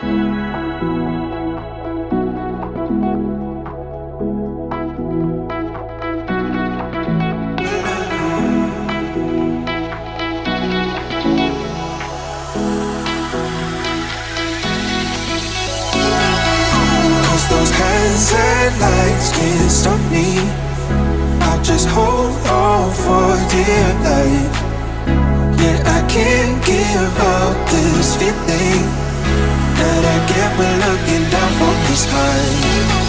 Those can't stop me. I'll just hold on for dear life. Yeah, I can't give up this feeling That